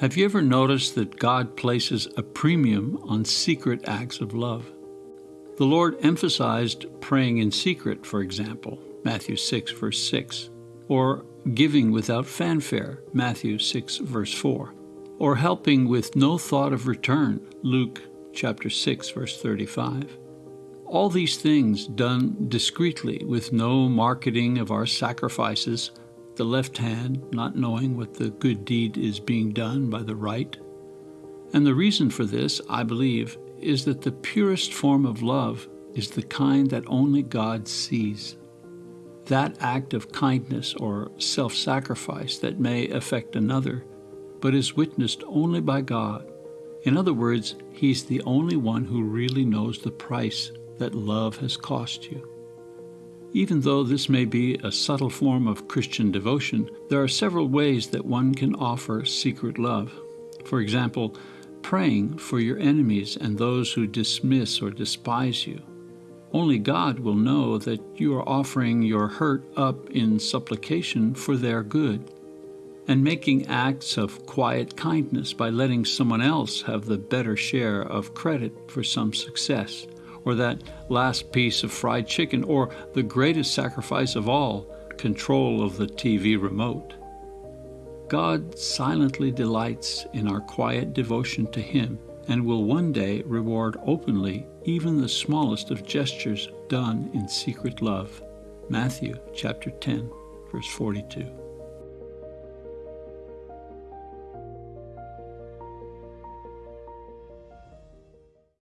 Have you ever noticed that God places a premium on secret acts of love? The Lord emphasized praying in secret, for example, Matthew 6, verse 6, or giving without fanfare, Matthew 6, verse 4, or helping with no thought of return, Luke chapter 6, verse 35. All these things done discreetly with no marketing of our sacrifices the left hand not knowing what the good deed is being done by the right. And the reason for this, I believe, is that the purest form of love is the kind that only God sees. That act of kindness or self sacrifice that may affect another, but is witnessed only by God. In other words, He's the only one who really knows the price that love has cost you. Even though this may be a subtle form of Christian devotion, there are several ways that one can offer secret love. For example, praying for your enemies and those who dismiss or despise you. Only God will know that you are offering your hurt up in supplication for their good, and making acts of quiet kindness by letting someone else have the better share of credit for some success or that last piece of fried chicken, or the greatest sacrifice of all, control of the TV remote. God silently delights in our quiet devotion to Him and will one day reward openly even the smallest of gestures done in secret love. Matthew chapter 10, verse 42.